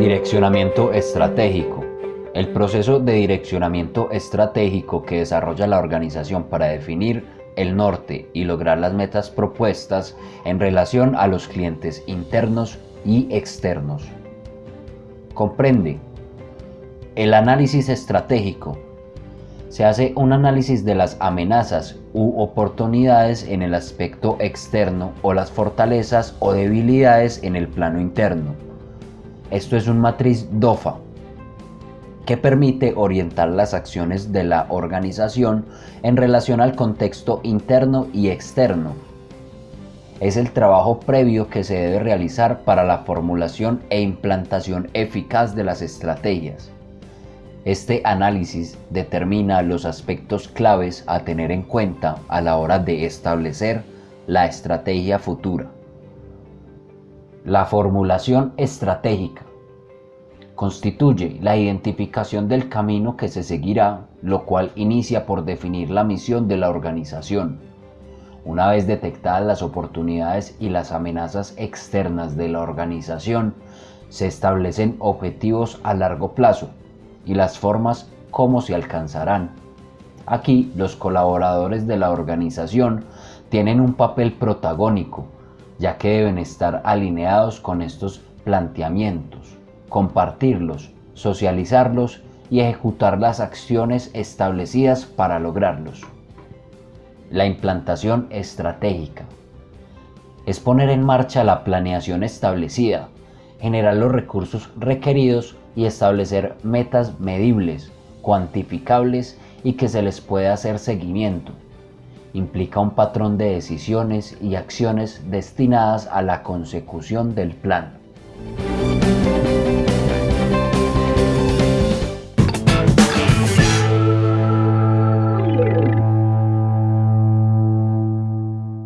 Direccionamiento estratégico. El proceso de direccionamiento estratégico que desarrolla la organización para definir el norte y lograr las metas propuestas en relación a los clientes internos y externos. Comprende el análisis estratégico. Se hace un análisis de las amenazas u oportunidades en el aspecto externo o las fortalezas o debilidades en el plano interno. Esto es un matriz DOFA que permite orientar las acciones de la organización en relación al contexto interno y externo. Es el trabajo previo que se debe realizar para la formulación e implantación eficaz de las estrategias. Este análisis determina los aspectos claves a tener en cuenta a la hora de establecer la estrategia futura. La formulación estratégica constituye la identificación del camino que se seguirá, lo cual inicia por definir la misión de la organización. Una vez detectadas las oportunidades y las amenazas externas de la organización, se establecen objetivos a largo plazo y las formas cómo se alcanzarán. Aquí los colaboradores de la organización tienen un papel protagónico, ya que deben estar alineados con estos planteamientos compartirlos, socializarlos y ejecutar las acciones establecidas para lograrlos. La implantación estratégica es poner en marcha la planeación establecida, generar los recursos requeridos y establecer metas medibles, cuantificables y que se les pueda hacer seguimiento implica un patrón de decisiones y acciones destinadas a la consecución del plan.